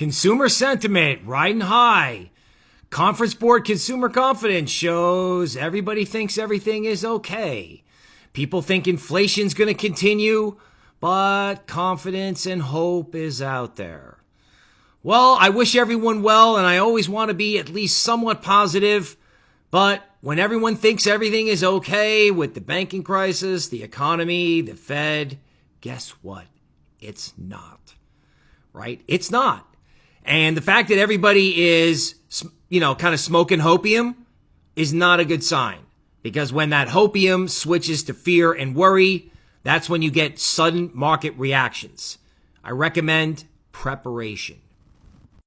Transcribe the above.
Consumer sentiment riding high. Conference Board consumer confidence shows everybody thinks everything is okay. People think inflation's going to continue, but confidence and hope is out there. Well, I wish everyone well, and I always want to be at least somewhat positive. But when everyone thinks everything is okay with the banking crisis, the economy, the Fed, guess what? It's not. Right? It's not. And the fact that everybody is, you know, kind of smoking hopium is not a good sign because when that hopium switches to fear and worry, that's when you get sudden market reactions. I recommend preparation.